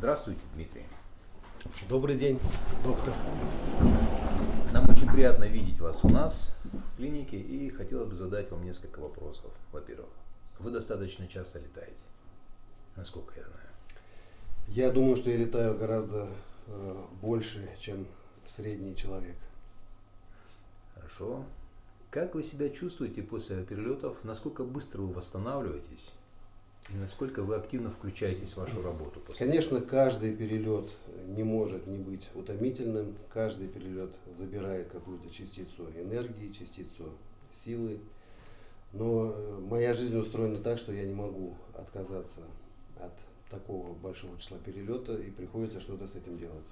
Здравствуйте, Дмитрий. Добрый день, доктор. Нам очень приятно видеть вас у нас в клинике и хотелось бы задать вам несколько вопросов. Во-первых, вы достаточно часто летаете, насколько я знаю. Я думаю, что я летаю гораздо э, больше, чем средний человек. Хорошо. Как вы себя чувствуете после перелетов? Насколько быстро вы восстанавливаетесь? И насколько вы активно включаетесь в вашу работу? После Конечно, каждый перелет не может не быть утомительным. Каждый перелет забирает какую-то частицу энергии, частицу силы. Но э, моя жизнь устроена так, что я не могу отказаться от такого большого числа перелета, и приходится что-то с этим делать.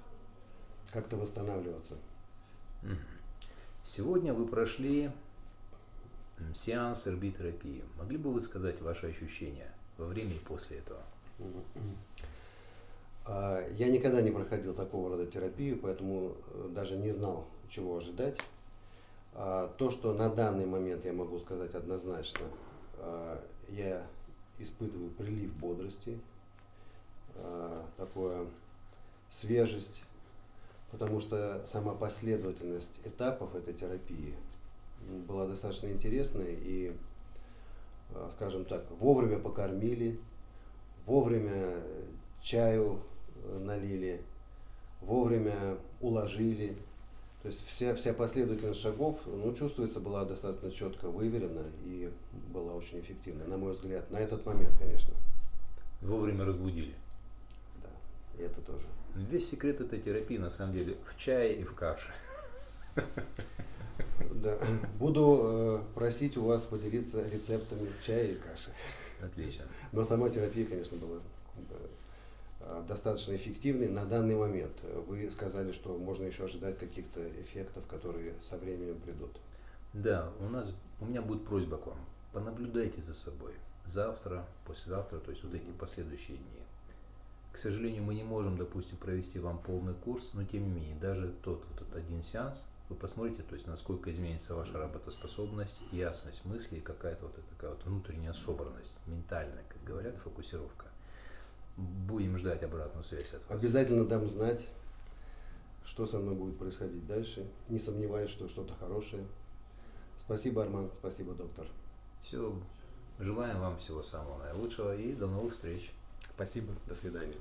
Как-то восстанавливаться. Сегодня вы прошли сеанс эрбитерапии. Могли бы вы сказать ваши ощущения во время и после этого? А, Я никогда не проходил такого рода терапию, поэтому э, даже не знал, чего ожидать. А, То, что на данный момент я могу сказать однозначно, а, я испытываю прилив бодрости, такое свежесть, потому что сама последовательность этапов этой терапии была достаточно интересной и, скажем так, вовремя покормили, вовремя чаю э, налили, вовремя уложили. То есть вся, вся последовательность шагов, ну, чувствуется, была достаточно четко выверена и была очень эффективна, на мой взгляд, на этот момент, конечно. Вовремя разбудили. Да, и это тоже. Весь секрет этой терапии на самом деле в чае и в каше. Да. Буду э, просить у вас поделиться рецептами чая и каши. Отлично. Но сама терапия, конечно, была э, достаточно эффективной на данный момент. Вы сказали, что можно еще ожидать каких-то эффектов, которые со временем придут. Да, у нас, у меня будет просьба к вам. Понаблюдайте за собой. Завтра, послезавтра, то есть вот эти последующие дни. К сожалению, мы не можем, допустим, провести вам полный курс, но тем не менее, даже тот вот этот один сеанс, вы посмотрите, то есть насколько изменится ваша работоспособность, ясность мысли и какая-то вот такая вот внутренняя собранность, ментальная, как говорят, фокусировка. Будем ждать обратную связь от вас. Обязательно дам знать, что со мной будет происходить дальше. Не сомневаюсь, что что-то хорошее. Спасибо, Арман, спасибо, доктор. Все, желаем вам всего самого наилучшего и до новых встреч. Спасибо, до свидания.